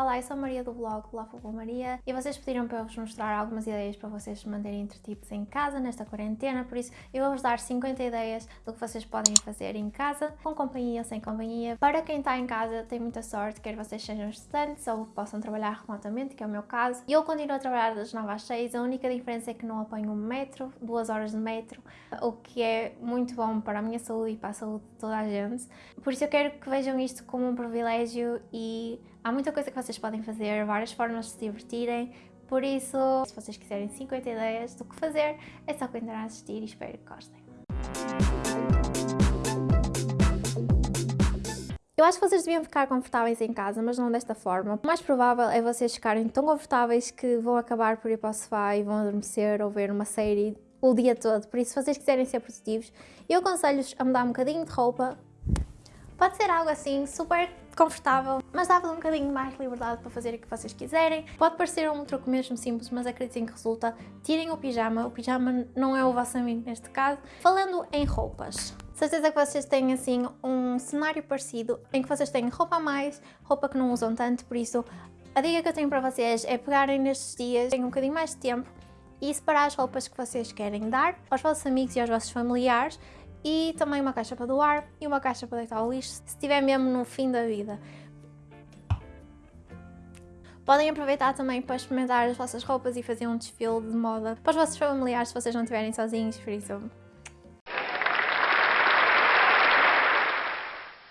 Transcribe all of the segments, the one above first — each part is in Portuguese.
Olá, eu sou a Maria do blog Lá Fogo Maria e vocês pediram para eu vos mostrar algumas ideias para vocês manterem entretidos em casa nesta quarentena, por isso eu vou-vos dar 50 ideias do que vocês podem fazer em casa, com companhia ou sem companhia. Para quem está em casa tem muita sorte, quer vocês sejam estudantes ou possam trabalhar remotamente, que é o meu caso. Eu continuo a trabalhar das 9 às 6, a única diferença é que não apanho um metro, duas horas de metro, o que é muito bom para a minha saúde e para a saúde de toda a gente. Por isso eu quero que vejam isto como um privilégio e Há muita coisa que vocês podem fazer, várias formas de se divertirem, por isso, se vocês quiserem 50 ideias do que fazer, é só continuar a assistir e espero que gostem. Eu acho que vocês deviam ficar confortáveis em casa, mas não desta forma. O mais provável é vocês ficarem tão confortáveis que vão acabar por ir para o sofá e vão adormecer ou ver uma série o dia todo. Por isso, se vocês quiserem ser produtivos, eu aconselho-vos a mudar um bocadinho de roupa. Pode ser algo assim super confortável, mas dá-vos um bocadinho mais liberdade para fazer o que vocês quiserem. Pode parecer um truque mesmo simples, mas acreditem que resulta. Tirem o pijama, o pijama não é o vosso amigo neste caso. Falando em roupas, certeza que vocês têm assim um cenário parecido em que vocês têm roupa a mais, roupa que não usam tanto, por isso a dica que eu tenho para vocês é pegarem nestes dias, têm um bocadinho mais de tempo e separar as roupas que vocês querem dar aos vossos amigos e aos vossos familiares e também uma caixa para doar e uma caixa para deitar ao lixo, se estiver mesmo no fim da vida. Podem aproveitar também para experimentar as vossas roupas e fazer um desfile de moda para os vossos familiares se vocês não estiverem sozinhos, por isso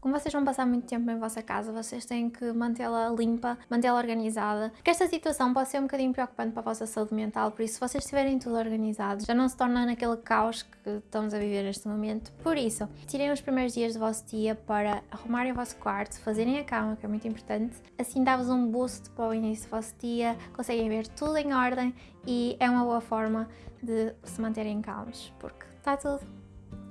Como vocês vão passar muito tempo em vossa casa, vocês têm que mantê-la limpa, mantê-la organizada, porque esta situação pode ser um bocadinho preocupante para a vossa saúde mental, por isso se vocês tiverem tudo organizado, já não se torna naquele caos que estamos a viver neste momento. Por isso, tirem os primeiros dias do vosso dia para arrumarem o vosso quarto, fazerem a cama, que é muito importante, assim dá-vos um boost para o início do vosso dia, conseguem ver tudo em ordem e é uma boa forma de se manterem calmos, porque está tudo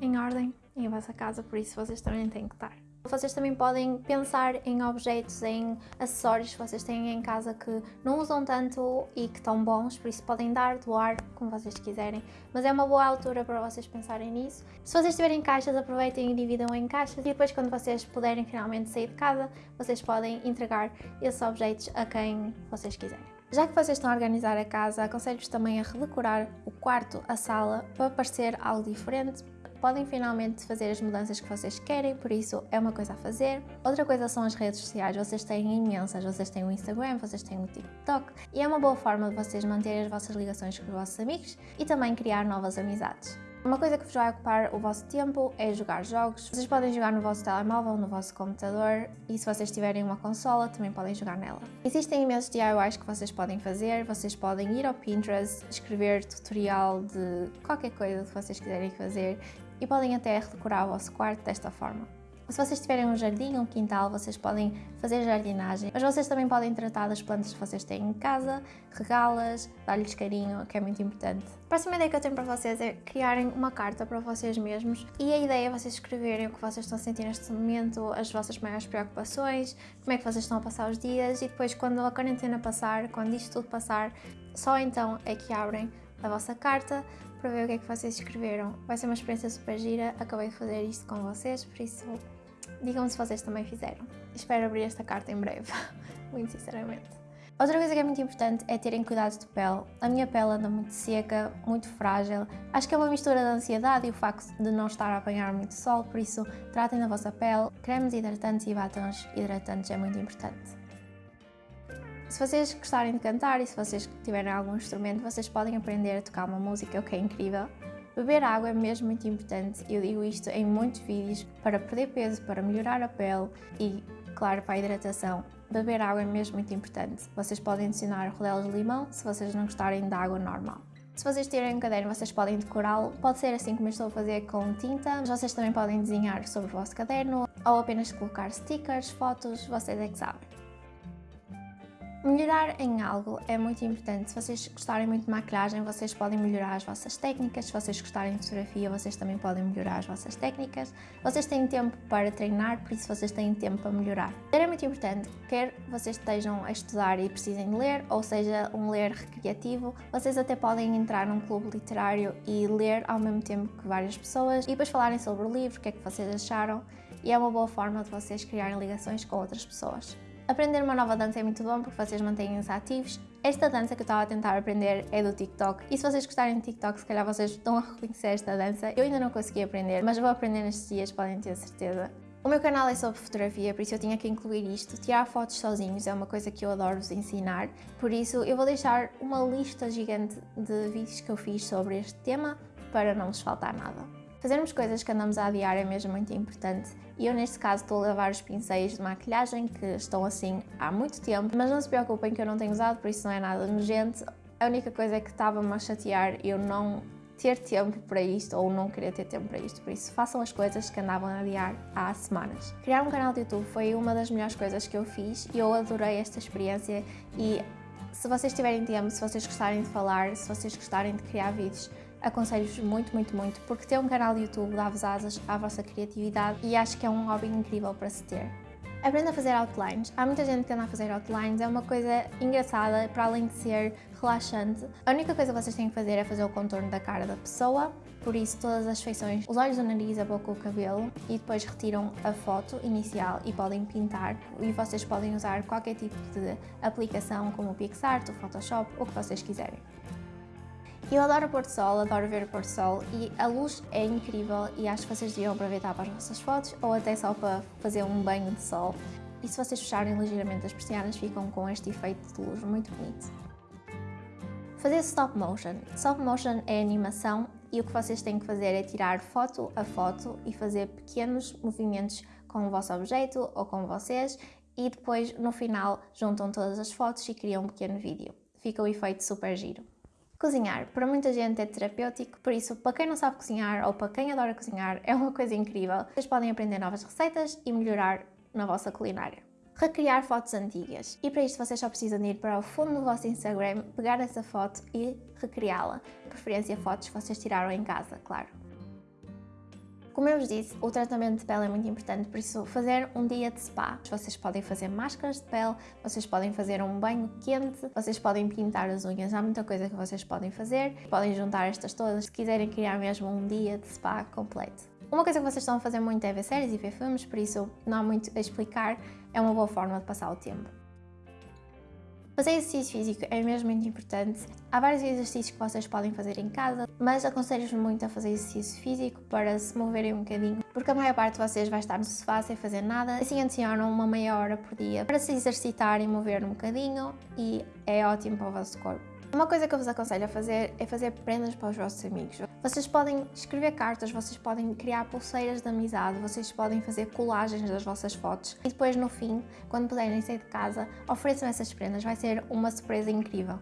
em ordem em vossa casa, por isso vocês também têm que estar. Vocês também podem pensar em objetos, em acessórios que vocês têm em casa que não usam tanto e que estão bons, por isso podem dar, doar, como vocês quiserem. Mas é uma boa altura para vocês pensarem nisso. Se vocês tiverem caixas, aproveitem e dividam em caixas e depois quando vocês puderem finalmente sair de casa, vocês podem entregar esses objetos a quem vocês quiserem. Já que vocês estão a organizar a casa, aconselho-vos também a redecorar o quarto, a sala, para parecer algo diferente, podem finalmente fazer as mudanças que vocês querem, por isso é uma coisa a fazer. Outra coisa são as redes sociais, vocês têm imensas, vocês têm o Instagram, vocês têm o TikTok e é uma boa forma de vocês manterem as vossas ligações com os vossos amigos e também criar novas amizades. Uma coisa que vos vai ocupar o vosso tempo é jogar jogos. Vocês podem jogar no vosso telemóvel, no vosso computador e se vocês tiverem uma consola também podem jogar nela. Existem imensos DIYs que vocês podem fazer, vocês podem ir ao Pinterest, escrever tutorial de qualquer coisa que vocês quiserem fazer e podem até redecorar o vosso quarto desta forma. Se vocês tiverem um jardim, um quintal, vocês podem fazer jardinagem, mas vocês também podem tratar das plantas que vocês têm em casa, regá-las, dar-lhes carinho, que é muito importante. A próxima ideia que eu tenho para vocês é criarem uma carta para vocês mesmos e a ideia é vocês escreverem o que vocês estão a sentir neste momento, as vossas maiores preocupações, como é que vocês estão a passar os dias e depois quando a quarentena passar, quando isto tudo passar, só então é que abrem a vossa carta para ver o que é que vocês escreveram. Vai ser uma experiência super gira, acabei de fazer isto com vocês, por isso digam-me se vocês também fizeram. Espero abrir esta carta em breve, muito sinceramente. Outra coisa que é muito importante é terem cuidado de pele. A minha pele anda muito seca, muito frágil. Acho que é uma mistura da ansiedade e o facto de não estar a apanhar muito sol, por isso tratem da vossa pele. Cremes hidratantes e batons hidratantes é muito importante. Se vocês gostarem de cantar e se vocês tiverem algum instrumento, vocês podem aprender a tocar uma música, o que é incrível. Beber água é mesmo muito importante, eu digo isto em muitos vídeos, para perder peso, para melhorar a pele e, claro, para a hidratação. Beber água é mesmo muito importante. Vocês podem adicionar rodelas de limão se vocês não gostarem da água normal. Se vocês tiverem um caderno, vocês podem decorá-lo. Pode ser assim como eu estou a fazer com tinta, mas vocês também podem desenhar sobre o vosso caderno ou apenas colocar stickers, fotos, vocês é que sabem. Melhorar em algo é muito importante. Se vocês gostarem muito de maquilhagem, vocês podem melhorar as vossas técnicas. Se vocês gostarem de fotografia, vocês também podem melhorar as vossas técnicas. Vocês têm tempo para treinar, por isso vocês têm tempo para melhorar. É muito importante, quer vocês estejam a estudar e precisem de ler, ou seja, um ler recreativo, vocês até podem entrar num clube literário e ler ao mesmo tempo que várias pessoas e depois falarem sobre o livro, o que é que vocês acharam, e é uma boa forma de vocês criarem ligações com outras pessoas. Aprender uma nova dança é muito bom porque vocês mantêm-se ativos. Esta dança que eu estava a tentar aprender é do TikTok e se vocês gostarem de TikTok, se calhar vocês estão a reconhecer esta dança. Eu ainda não consegui aprender, mas vou aprender nestes dias, podem ter certeza. O meu canal é sobre fotografia, por isso eu tinha que incluir isto. Tirar fotos sozinhos é uma coisa que eu adoro vos ensinar, por isso eu vou deixar uma lista gigante de vídeos que eu fiz sobre este tema para não vos faltar nada. Fazermos coisas que andamos a adiar é mesmo muito importante e eu neste caso estou a lavar os pincéis de maquilhagem que estão assim há muito tempo, mas não se preocupem que eu não tenho usado, por isso não é nada nojento. A única coisa é que estava-me a chatear eu não ter tempo para isto ou não querer ter tempo para isto, por isso façam as coisas que andavam a adiar há semanas. Criar um canal de YouTube foi uma das melhores coisas que eu fiz e eu adorei esta experiência e se vocês tiverem tempo, se vocês gostarem de falar, se vocês gostarem de criar vídeos, aconselho-vos muito, muito, muito, porque ter um canal de YouTube dá-vos asas à vossa criatividade e acho que é um hobby incrível para se ter. Aprenda a fazer outlines. Há muita gente que anda a fazer outlines, é uma coisa engraçada, para além de ser relaxante. A única coisa que vocês têm que fazer é fazer o contorno da cara da pessoa, por isso todas as feições, os olhos, o nariz, a boca, o cabelo e depois retiram a foto inicial e podem pintar e vocês podem usar qualquer tipo de aplicação como o PixArt, o Photoshop, o que vocês quiserem. Eu adoro o pôr do sol, adoro ver o pôr do sol e a luz é incrível e acho que vocês deviam aproveitar para as vossas fotos ou até só para fazer um banho de sol. E se vocês fecharem ligeiramente as persianas ficam com este efeito de luz muito bonito. Fazer stop motion. Stop motion é animação e o que vocês têm que fazer é tirar foto a foto e fazer pequenos movimentos com o vosso objeto ou com vocês e depois no final juntam todas as fotos e criam um pequeno vídeo. Fica o efeito super giro. Cozinhar, para muita gente é terapêutico, por isso para quem não sabe cozinhar ou para quem adora cozinhar é uma coisa incrível. Vocês podem aprender novas receitas e melhorar na vossa culinária recriar fotos antigas. E para isto vocês só precisam ir para o fundo do vosso Instagram, pegar essa foto e recriá-la. Preferência fotos que vocês tiraram em casa, claro. Como eu vos disse, o tratamento de pele é muito importante, por isso fazer um dia de spa. Vocês podem fazer máscaras de pele, vocês podem fazer um banho quente, vocês podem pintar as unhas, há muita coisa que vocês podem fazer. Podem juntar estas todas se quiserem criar mesmo um dia de spa completo. Uma coisa que vocês estão a fazer muito é ver séries e ver filmes, por isso não há muito a explicar, é uma boa forma de passar o tempo. Fazer exercício físico é mesmo muito importante. Há vários exercícios que vocês podem fazer em casa, mas aconselho-vos muito a fazer exercício físico para se moverem um bocadinho, porque a maior parte de vocês vai estar no sofá sem fazer nada. Assim adicionam uma meia hora por dia para se exercitar e mover um bocadinho e é ótimo para o vosso corpo. Uma coisa que eu vos aconselho a fazer é fazer prendas para os vossos amigos. Vocês podem escrever cartas, vocês podem criar pulseiras de amizade, vocês podem fazer colagens das vossas fotos e depois no fim, quando puderem sair de casa, ofereçam essas prendas, vai ser uma surpresa incrível.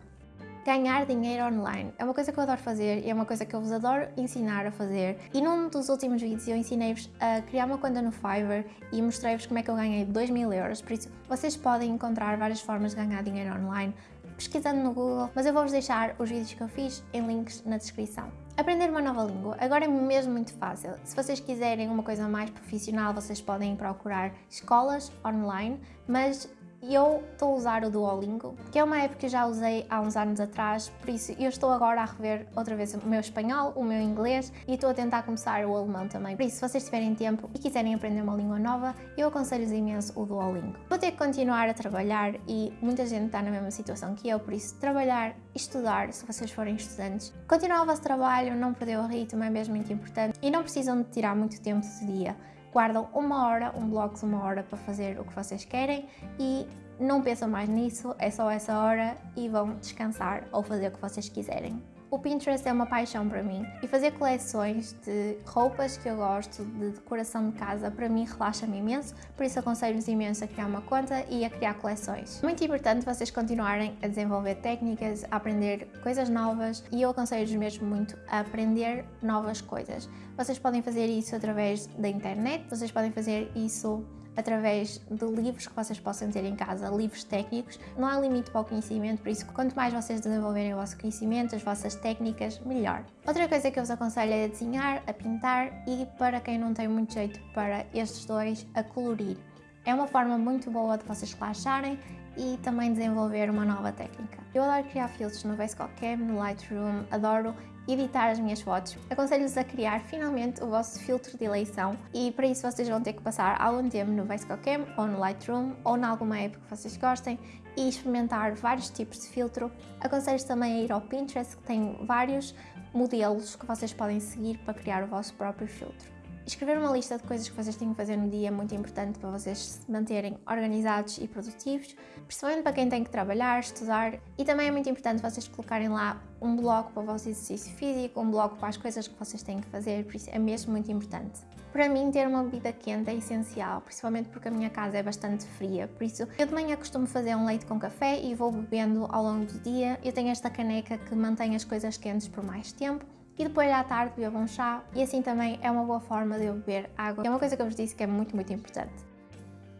Ganhar dinheiro online é uma coisa que eu adoro fazer e é uma coisa que eu vos adoro ensinar a fazer. E num dos últimos vídeos eu ensinei-vos a criar uma conta no Fiverr e mostrei-vos como é que eu ganhei 2 mil euros, por isso vocês podem encontrar várias formas de ganhar dinheiro online pesquisando no Google, mas eu vou-vos deixar os vídeos que eu fiz em links na descrição. Aprender uma nova língua agora é mesmo muito fácil. Se vocês quiserem uma coisa mais profissional, vocês podem procurar escolas online, mas e eu estou a usar o Duolingo, que é uma app que já usei há uns anos atrás, por isso eu estou agora a rever outra vez o meu espanhol, o meu inglês e estou a tentar começar o alemão também. Por isso, se vocês tiverem tempo e quiserem aprender uma língua nova, eu aconselho-vos imenso o Duolingo. Vou ter que continuar a trabalhar e muita gente está na mesma situação que eu, por isso trabalhar estudar, se vocês forem estudantes. Continuar o vosso trabalho, não perder o ritmo é mesmo muito importante e não precisam de tirar muito tempo do dia guardam uma hora, um bloco de uma hora para fazer o que vocês querem e não pensam mais nisso, é só essa hora e vão descansar ou fazer o que vocês quiserem. O Pinterest é uma paixão para mim e fazer coleções de roupas que eu gosto, de decoração de casa, para mim relaxa-me imenso, por isso aconselho-vos imenso a criar uma conta e a criar coleções. Muito importante vocês continuarem a desenvolver técnicas, a aprender coisas novas e eu aconselho-vos mesmo muito a aprender novas coisas. Vocês podem fazer isso através da internet, vocês podem fazer isso através de livros que vocês possam ter em casa, livros técnicos. Não há limite para o conhecimento, por isso quanto mais vocês desenvolverem o vosso conhecimento, as vossas técnicas, melhor. Outra coisa que eu vos aconselho é a desenhar, a pintar e para quem não tem muito jeito para estes dois, a colorir. É uma forma muito boa de vocês relaxarem e também desenvolver uma nova técnica. Eu adoro criar filtros no VSCO Cam, no Lightroom, adoro editar as minhas fotos. Aconselho-vos a criar finalmente o vosso filtro de eleição e para isso vocês vão ter que passar algum tempo no VSCO Cam ou no Lightroom ou em alguma app que vocês gostem e experimentar vários tipos de filtro. Aconselho-vos também a ir ao Pinterest que tem vários modelos que vocês podem seguir para criar o vosso próprio filtro. Escrever uma lista de coisas que vocês têm que fazer no dia é muito importante para vocês se manterem organizados e produtivos, principalmente para quem tem que trabalhar, estudar e também é muito importante vocês colocarem lá um bloco para o vosso exercício físico, um bloco para as coisas que vocês têm que fazer, por isso é mesmo muito importante. Para mim, ter uma bebida quente é essencial, principalmente porque a minha casa é bastante fria, por isso eu de manhã costumo fazer um leite com café e vou bebendo ao longo do dia. Eu tenho esta caneca que mantém as coisas quentes por mais tempo e depois à tarde bebo um chá e assim também é uma boa forma de eu beber água. É uma coisa que eu vos disse que é muito, muito importante.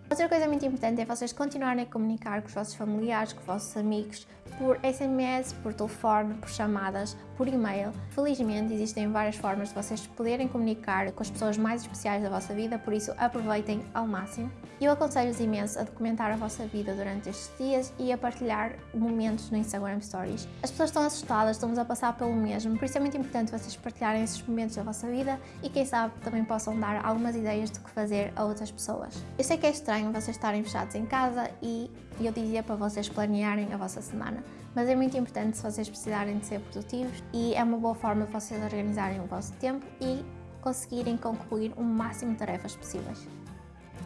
Outra coisa muito importante é vocês continuarem a comunicar com os vossos familiares, com os vossos amigos, por SMS, por telefone, por chamadas, por e-mail. Felizmente existem várias formas de vocês poderem comunicar com as pessoas mais especiais da vossa vida, por isso aproveitem ao máximo. Eu aconselho-vos imenso a documentar a vossa vida durante estes dias e a partilhar momentos no Instagram Stories. As pessoas estão assustadas, estamos a passar pelo mesmo, por isso é muito importante vocês partilharem esses momentos da vossa vida e quem sabe também possam dar algumas ideias do que fazer a outras pessoas. Eu sei que é estranho vocês estarem fechados em casa e eu dizia para vocês planearem a vossa semana. Mas é muito importante se vocês precisarem de ser produtivos e é uma boa forma de vocês organizarem o vosso tempo e conseguirem concluir o máximo de tarefas possíveis.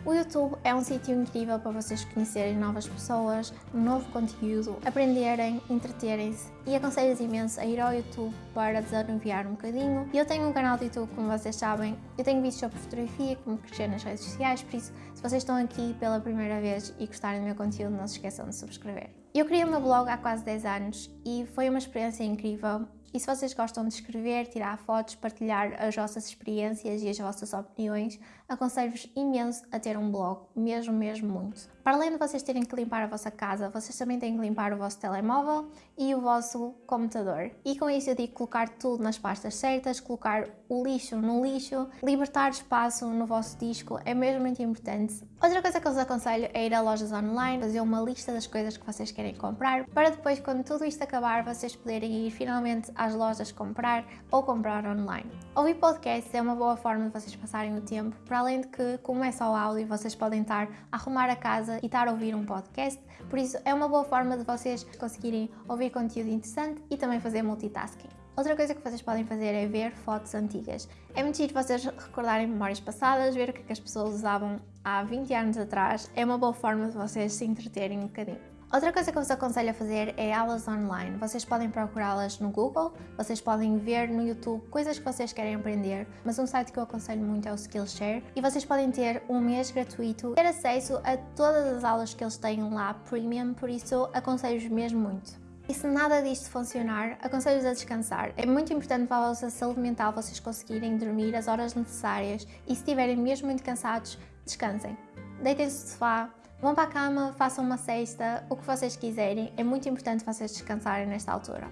O YouTube é um sítio incrível para vocês conhecerem novas pessoas, novo conteúdo, aprenderem, entreterem-se e aconselho-vos imenso a ir ao YouTube para desanuviar um bocadinho. Eu tenho um canal de YouTube, como vocês sabem, eu tenho vídeos sobre fotografia, como crescer nas redes sociais, por isso, se vocês estão aqui pela primeira vez e gostarem do meu conteúdo, não se esqueçam de subscrever. Eu criei o meu blog há quase 10 anos e foi uma experiência incrível. E se vocês gostam de escrever, tirar fotos, partilhar as vossas experiências e as vossas opiniões, aconselho-vos imenso a ter um blog, mesmo, mesmo muito. Para além de vocês terem que limpar a vossa casa, vocês também têm que limpar o vosso telemóvel e o vosso computador. E com isso eu digo colocar tudo nas pastas certas, colocar o lixo no lixo, libertar espaço no vosso disco, é mesmo muito importante. Outra coisa que eu vos aconselho é ir a lojas online, fazer uma lista das coisas que vocês querem comprar, para depois, quando tudo isto acabar, vocês poderem ir finalmente às lojas comprar ou comprar online. Ouvir podcasts é uma boa forma de vocês passarem o tempo, para além de que, como é só áudio, vocês podem estar a arrumar a casa e estar a ouvir um podcast, por isso é uma boa forma de vocês conseguirem ouvir conteúdo interessante e também fazer multitasking. Outra coisa que vocês podem fazer é ver fotos antigas. É muito giro vocês recordarem memórias passadas, ver o que, é que as pessoas usavam há 20 anos atrás. É uma boa forma de vocês se entreterem um bocadinho. Outra coisa que eu vos aconselho a fazer é aulas online. Vocês podem procurá-las no Google, vocês podem ver no YouTube coisas que vocês querem aprender, mas um site que eu aconselho muito é o Skillshare e vocês podem ter um mês gratuito, ter acesso a todas as aulas que eles têm lá premium, por isso aconselho-vos mesmo muito. E se nada disto funcionar, aconselho-vos a descansar. É muito importante para a vossa saúde mental vocês conseguirem dormir as horas necessárias e se estiverem mesmo muito cansados, descansem. Deitem-se no sofá, vão para a cama, façam uma cesta, o que vocês quiserem. É muito importante vocês descansarem nesta altura.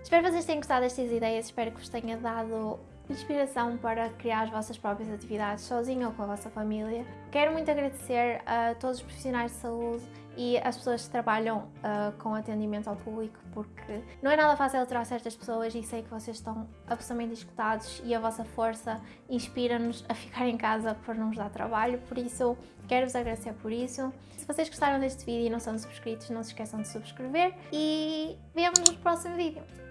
Espero que vocês tenham gostado destas ideias, espero que vos tenha dado inspiração para criar as vossas próprias atividades sozinho ou com a vossa família. Quero muito agradecer a todos os profissionais de saúde e as pessoas que trabalham uh, com atendimento ao público, porque não é nada fácil aturar certas pessoas e sei que vocês estão absolutamente escutados e a vossa força inspira-nos a ficar em casa por não nos dar trabalho, por isso quero-vos agradecer por isso. Se vocês gostaram deste vídeo e não são subscritos, não se esqueçam de subscrever e vemos no próximo vídeo.